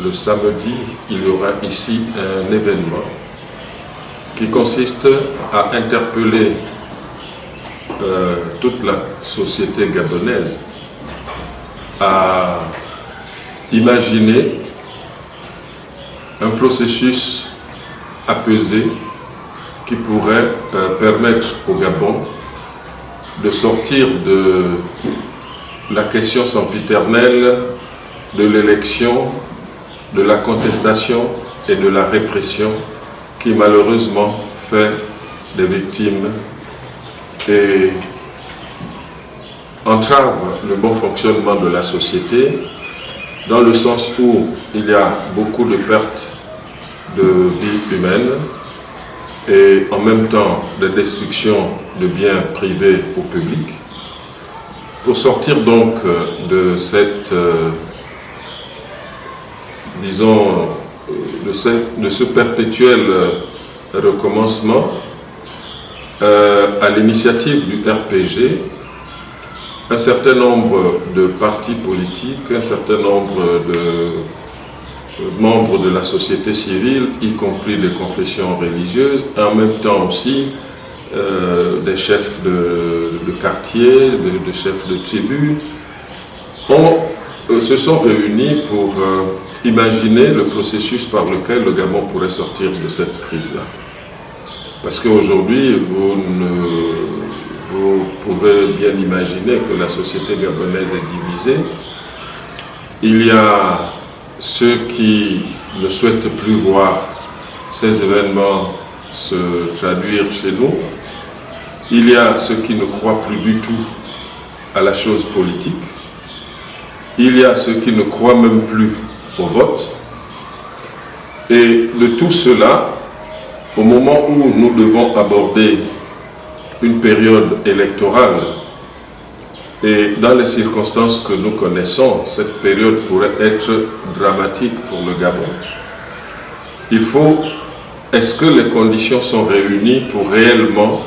Le samedi, il y aura ici un événement qui consiste à interpeller euh, toute la société gabonaise à imaginer un processus apaisé qui pourrait euh, permettre au Gabon de sortir de la question sempiternelle de l'élection de la contestation et de la répression qui malheureusement fait des victimes et entrave le bon fonctionnement de la société dans le sens où il y a beaucoup de pertes de vie humaine et en même temps de destruction de biens privés au public. Pour sortir donc de cette euh, disons, de ce, de ce perpétuel euh, recommencement, euh, à l'initiative du RPG, un certain nombre de partis politiques, un certain nombre de membres de la société civile, y compris des confessions religieuses, et en même temps aussi euh, des chefs de, quartier, de, de, chefs de tribu, ont, euh, se sont réunis pour imaginer le processus par lequel le Gabon pourrait sortir de cette crise-là. Parce qu'aujourd'hui, vous, vous pouvez bien imaginer que la société gabonaise est divisée. Il y a ceux qui ne souhaitent plus voir ces événements se traduire chez nous. Il y a ceux qui ne croient plus du tout à la chose politique. Il y a ceux qui ne croient même plus au vote. Et de tout cela, au moment où nous devons aborder une période électorale, et dans les circonstances que nous connaissons, cette période pourrait être dramatique pour le Gabon. Il faut, est-ce que les conditions sont réunies pour réellement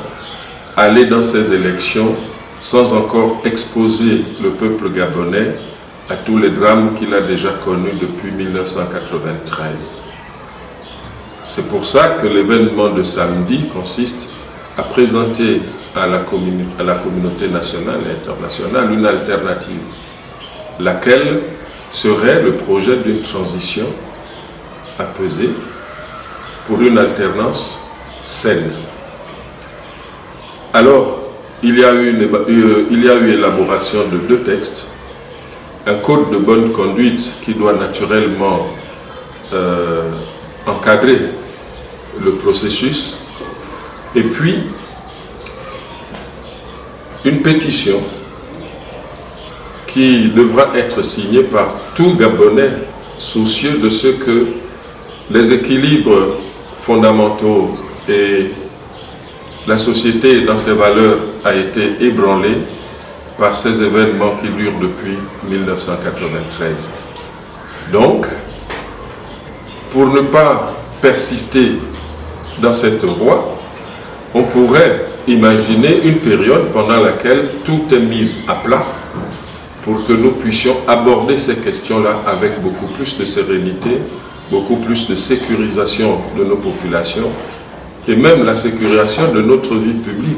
aller dans ces élections sans encore exposer le peuple gabonais à tous les drames qu'il a déjà connus depuis 1993. C'est pour ça que l'événement de samedi consiste à présenter à la, communauté nationale et internationale une alternative, laquelle serait le projet d'une transition apaisée pour une alternance saine. Alors, il y a eu, une, il y a eu élaboration de deux textes un code de bonne conduite qui doit naturellement euh, encadrer le processus. Et puis une pétition qui devra être signée par tout Gabonais soucieux de ce que les équilibres fondamentaux et la société dans ses valeurs a été ébranlée par ces événements qui durent depuis 1993. Donc, pour ne pas persister dans cette voie, on pourrait imaginer une période pendant laquelle tout est mis à plat pour que nous puissions aborder ces questions-là avec beaucoup plus de sérénité, beaucoup plus de sécurisation de nos populations et même la sécurisation de notre vie publique.